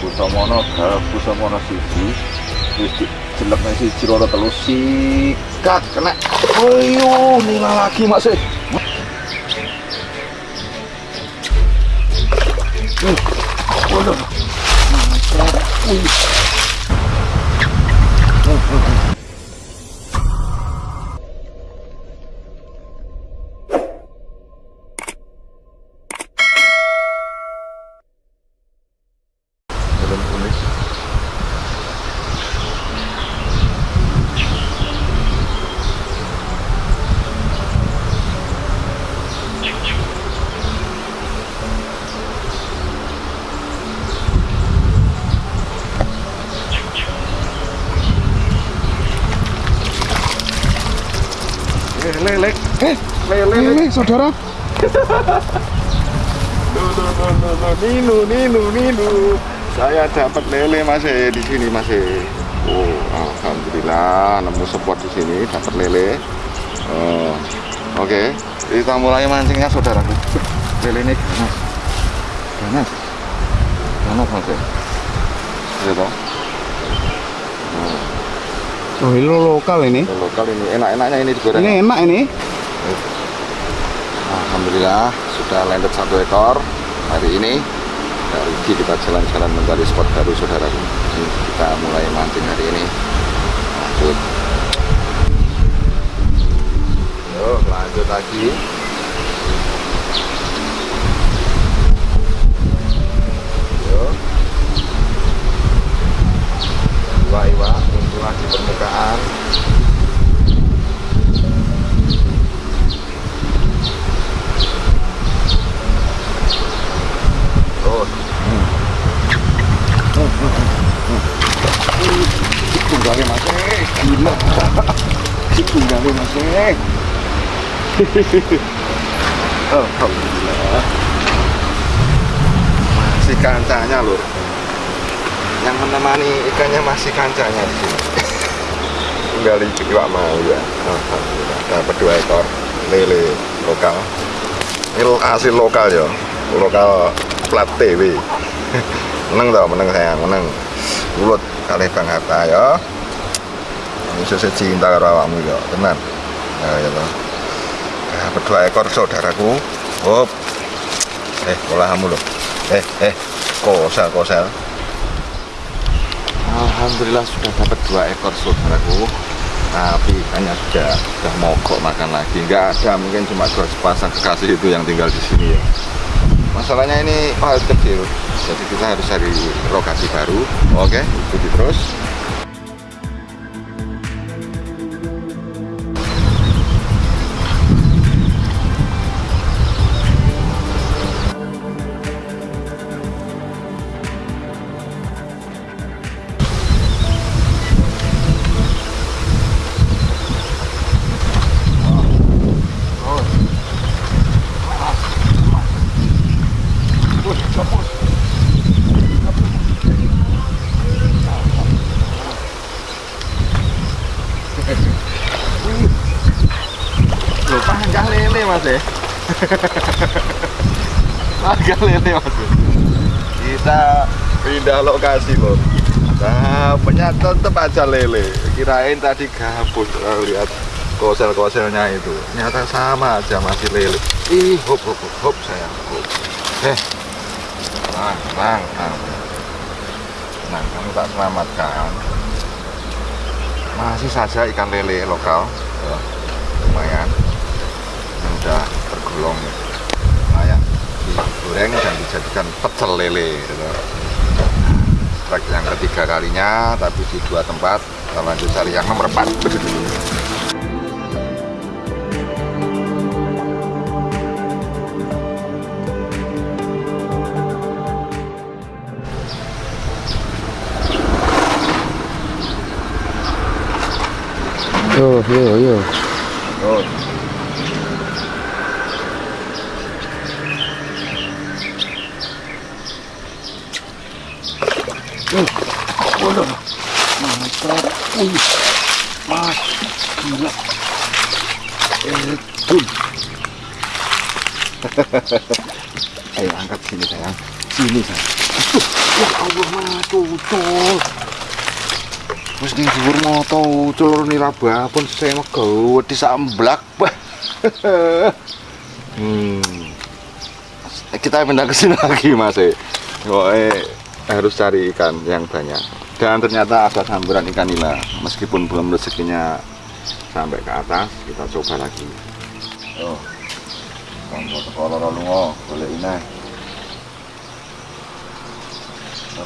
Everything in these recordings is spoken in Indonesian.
Kusamono garap Kusamono siji wis dijelekne siji loro telu sikat kena ayo nila lagi mas eh Hmm. Waduh. Wih. Lele, lele, Eh, lele, ini saudara. Nuh, nuh, nuh, nuh, nuh. Ninu, Ninu, Ninu. Saya dapat lele mas eh, di sini mas eh. Oh, alhamdulillah nemu spot di sini dapat lele. Oh, Oke, kita mulai mancingnya saudaraku. Lele ini ganas, ganas, ganas mas eh. Ya toh? Oh, ini lokal ini. Lokal ini enak-enaknya ini digoreng. Ini enak ini. Alhamdulillah sudah landed satu ekor hari ini. Hari ini kita jalan-jalan mencari spot baru saudaraku. Ini kita mulai mancing hari ini. Lanjut. Yuk lanjut lagi. Yuk. Iwa-iwa muncullah di permukaan. Terus. Tunggale Mas. eh. Gila. Tunggale Mas. eh. Alhamdulillah. Masih kancanya lur. Yang menemani ikannya masih kancanya di sini. Tunggal iwak mau ya. Alhamdulillah. Dapat dua ekor lele lokal. Ini hasil lokal ya. Lokal plat TV. menang tau, menang sayang, menang. Ulut kali Bang Hatta ya. Bisa cinta karo ya, tenan. Ya ya toh. Dapat dua ekor saudaraku. Hop. Eh, olahmu loh. Eh, eh, kosel, kosel. Alhamdulillah sudah dapat dua ekor saudaraku tapi ikannya sudah sudah mogok makan lagi nggak ada mungkin cuma dua sepasang kekasih itu yang tinggal di sini ya masalahnya ini hal kecil jadi kita harus cari lokasi baru oke ikuti terus panjang lele mas. Kita pindah lokasi loh dapatnya tetep aja lele. Kirain tadi gabus kalau lihat kosel-koselnya itu. Ternyata sama aja masih lele. Ih hop hop hop, hop sayang. Hop eh tenang tenang tenang. Nah kamu tak selamatkan. Masih saja ikan lele lokal. Ya, lumayan. Yang udah tergolong layak digoreng dan dijadikan pecel lele gitu. Trek yang ketiga kalinya tapi di dua tempat kita lanjut cari yang nomor 4 Yo, yo, yo. Oh. Waduh. Mantap. Wih. Mas. Gila. Eh, Dun. Ayo angkat sini sayang. Sini sayang. Ya Allah matu ucul. Wis ning dhuwur ucul niraba pun saya megel wedi samblak. Bah. hmm. Kita pindah ke sini lagi Mas. eh. Pokoknya harus cari ikan yang banyak. Dan ternyata ada samburan ikan nila. Meskipun belum rezekinya sampai ke atas, kita coba lagi. Lalu oh, boleh ini.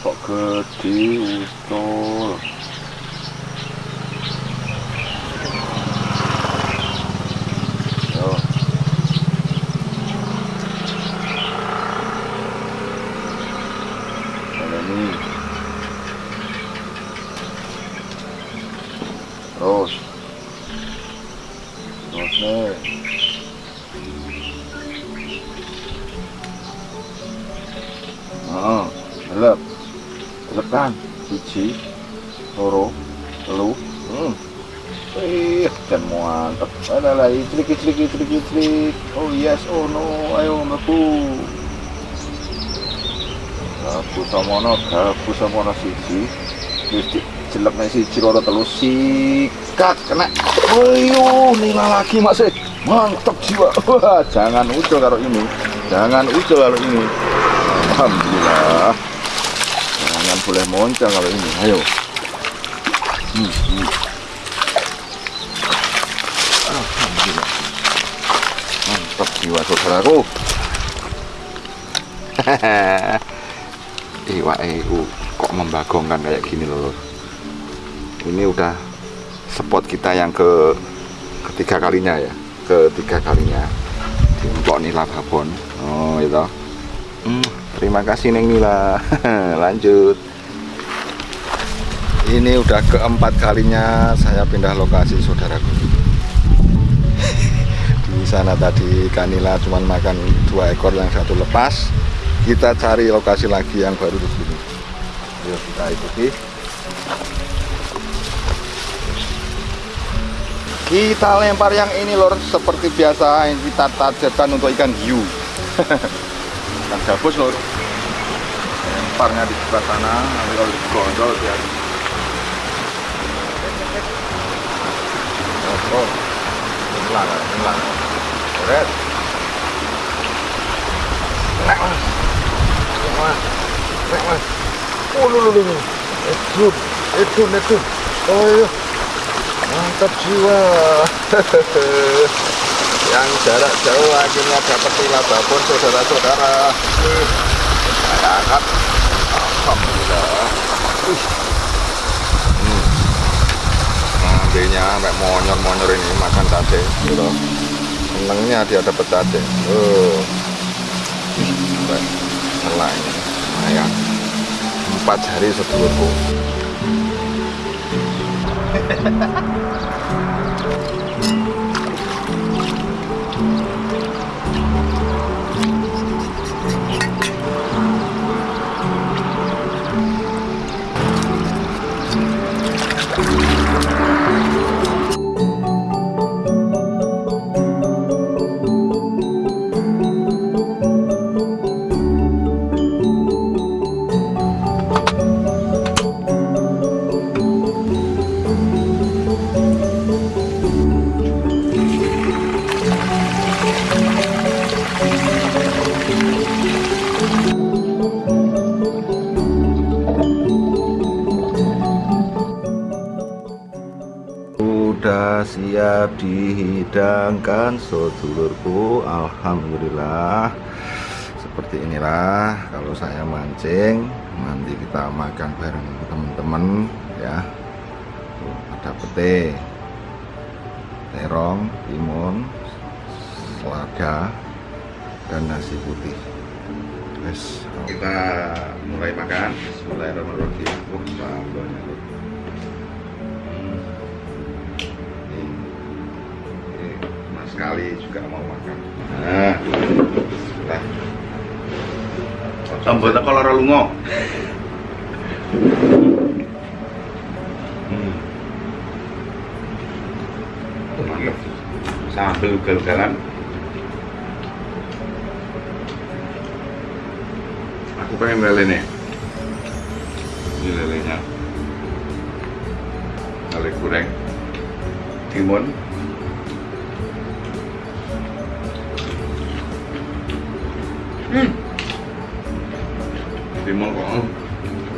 Kok gede utul. Yo. Boleh nih. Terus. Terus lagi, celik, celik, celik, celik. Oh yes, oh no, ayo meku. Gabu samono, gabu samono siji. Wis di jelek nek siji loro telu sikat kena. Ayo, nila lagi Mas. eh. Mantap jiwa. Wah, jangan ucul karo ini. Jangan ucul karo ini. Alhamdulillah. Jangan boleh moncang kalau ini. Ayo. Hmm, hmm. Jiwa saudaraku. Iwak EU kok membagongkan kayak gini loh. Ini udah spot kita yang ke ketiga kalinya ya. Ketiga kalinya di Empok Nila Babon. Oh, itu. Hmm, terima kasih Neng Nila. Lanjut. Ini udah keempat kalinya saya pindah lokasi saudaraku. Sana tadi Kanila cuman makan dua ekor yang satu lepas. Kita cari lokasi lagi yang baru di sini. Yuk kita ikuti. Kita lempar yang ini lor seperti biasa yang kita targetkan untuk ikan hiu. ikan gabus lor. Lemparnya di sebelah sana, nanti kalau digondol dia. Oh, oh. Hilang, hilang. Red. Nek mas. Nek mas. Oh. Oh, iya. Mantap jiwa. Yang jarak jauh akhirnya dapat nila babon saudara-saudara. Saya angkat. Alhamdulillah. Hmm. Ngambilnya sampai monyor-monyor ini makan cacing gitu. Senengnya dia dapat cacing. Oh. Sampai selai. Lumayan. Empat jari sedulurku. dihidangkan sedulurku. Alhamdulillah. Seperti inilah kalau saya mancing Nanti kita makan bareng teman-teman ya. Ada pete Terong, timun Selada Dan nasi putih. Wes, kita mulai makan. Bismillahirrahmanirrahim. Wah, Mas Kali juga mau makan. Nah, sudah. Sambal kalau ora lunga. Hmm. Mantep. Sambal ugal-ugalan. Aku pengen beli nih. Ini lelenya. Lele goreng. timun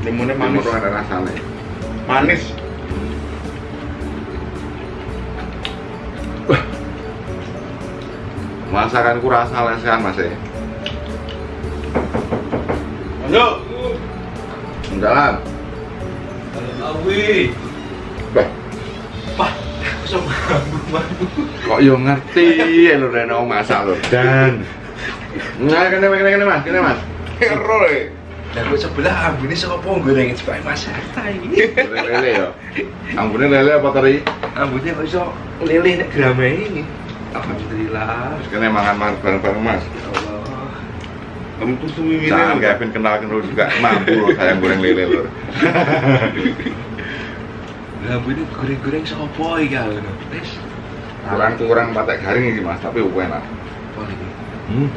Timunnya Timun manis kok ada rasanya. manis Masakanku rasa lesehan mas ya. masuk Jalan. Awi. Bah, Pak, sama kok yo ngerti ya lo Reno masak lo dan. Nah, kene kene kene mas, kene mas. Hero Dan gue sebelah ambune saka goreng supaya masak iki. Lele yo. Ambune lele apa teri? Ambune kok iso leleh nek grame ini. Alhamdulillah. Terus kene mangan mangan bareng-bareng mas. Ya Allah. kamu tuh tuh ini Jangan Kevin kenal kenal juga mampu loh sayang goreng lele lho. Lah ambune goreng-goreng iki ya ngono. Wis. Kurang kurang patek garing iki mas, tapi enak. Apa iki? Hmm.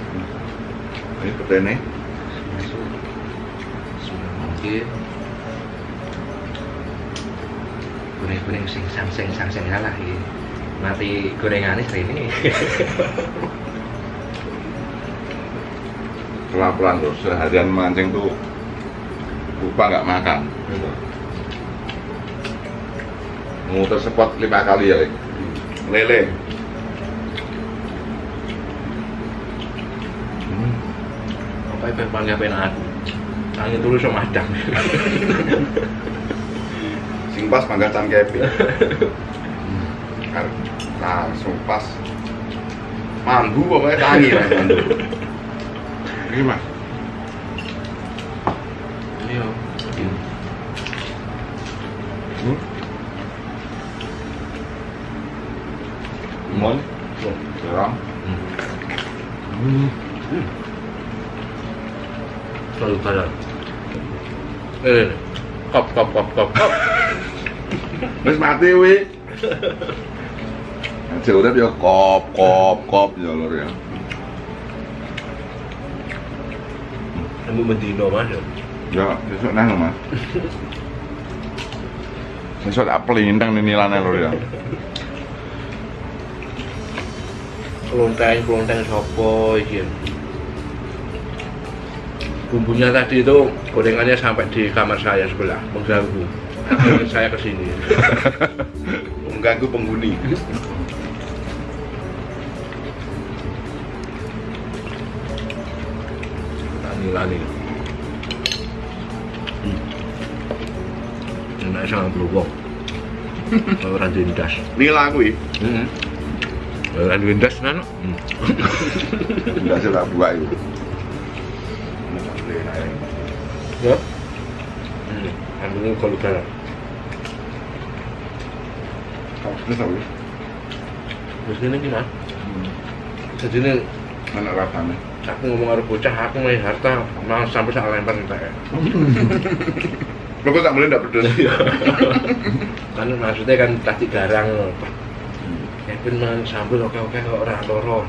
Ini petene. Masuk. Sudah mungkin. Goreng-goreng sing sang-seng sang-seng lah iki. Mati gorengannya ini. Pelan-pelan tuh, seharian mancing tuh lupa nggak makan. Muter spot lima kali ya. Lele. Hmm. Apa itu panggil penak? Angin dulu sama adang. Sing pas mangga can Kevin. Kan langsung pas. Mambu pokoknya tangi mas mandu. Ini mas. Iya. Hmm? Mon, serang. Hmm. Selalu kalah. Eh, kop kop kop kop kop. Wis mati wi. Aja urip ya kop kop kop ya lur ya. Kamu mendino mas ya. Ya, besok nang Mas. Besok tak pelintang nih nilainya lur ya. Kelonteng kelonteng sopo iki. Bumbunya tadi itu gorengannya sampai di kamar saya sebelah mengganggu. Saya ke sini. mengganggu penghuni Lani lani. Hmm. Enak sama berubah. Orang dindas. nila kuwi Hmm. Orang dindas nano. Hmm. Enggak sih tak buka itu. Ya. Hmm. Ambil kalau kalah. Terus apa? Terus ini gimana? Jadi ini Mana rasanya? aku ngomong harus bocah, aku main harta, mau sampai saat lempar kita ya. lo kok tak boleh ndak pedes kan maksudnya kan tadi garang Kevin man sambil oke oke kok orang loro.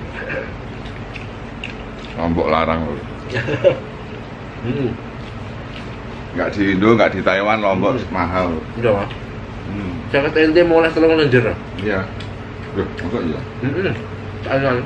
Lombok larang lur. Hmm, Enggak di Indo, enggak di Taiwan, Lombok mahal. lur. udah mas. Hmm. Jaket ente mau les tolong lenjer. Iya. Loh, masa iya? Hmm, hmm. Tangan.